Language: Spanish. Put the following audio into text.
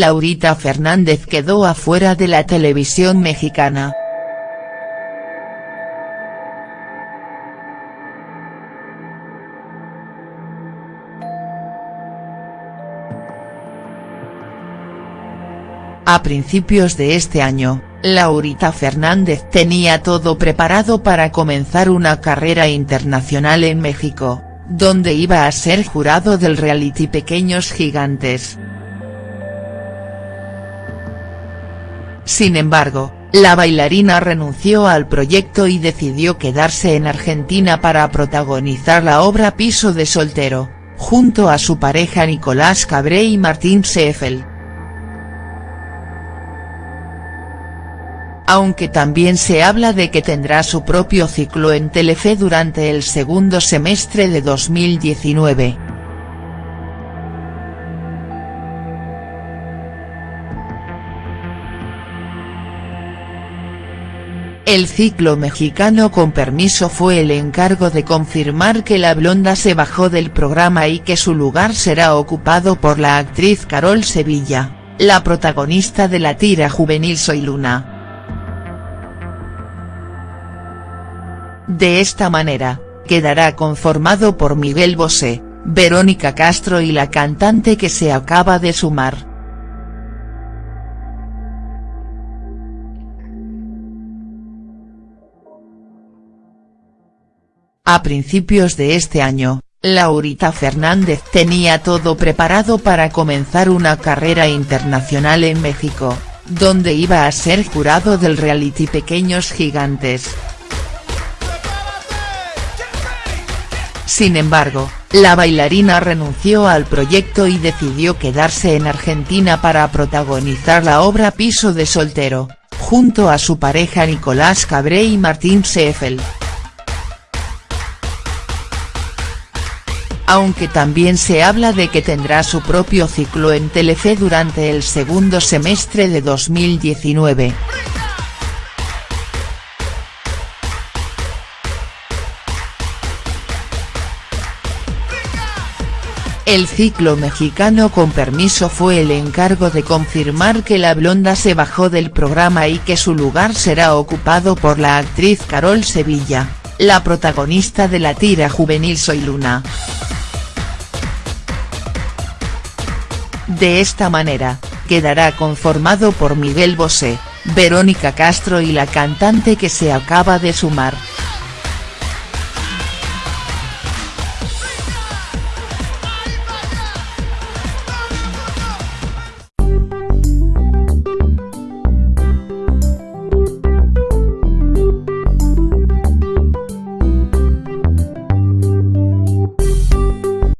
Laurita Fernández quedó afuera de la televisión mexicana. A principios de este año, Laurita Fernández tenía todo preparado para comenzar una carrera internacional en México, donde iba a ser jurado del reality Pequeños Gigantes. Sin embargo, la bailarina renunció al proyecto y decidió quedarse en Argentina para protagonizar la obra Piso de soltero, junto a su pareja Nicolás Cabré y Martín Seefeld. aunque también se habla de que tendrá su propio ciclo en Telefe durante el segundo semestre de 2019. El ciclo mexicano con permiso fue el encargo de confirmar que la blonda se bajó del programa y que su lugar será ocupado por la actriz Carol Sevilla, la protagonista de la tira juvenil Soy Luna. De esta manera, quedará conformado por Miguel Bosé, Verónica Castro y la cantante que se acaba de sumar. A principios de este año, Laurita Fernández tenía todo preparado para comenzar una carrera internacional en México, donde iba a ser jurado del reality Pequeños Gigantes. Sin embargo, la bailarina renunció al proyecto y decidió quedarse en Argentina para protagonizar la obra Piso de soltero, junto a su pareja Nicolás Cabré y Martín Seefeld. Aunque también se habla de que tendrá su propio ciclo en Telefe durante el segundo semestre de 2019. El ciclo mexicano con permiso fue el encargo de confirmar que la blonda se bajó del programa y que su lugar será ocupado por la actriz Carol Sevilla, la protagonista de la tira juvenil Soy Luna. De esta manera, quedará conformado por Miguel Bosé, Verónica Castro y la cantante que se acaba de sumar.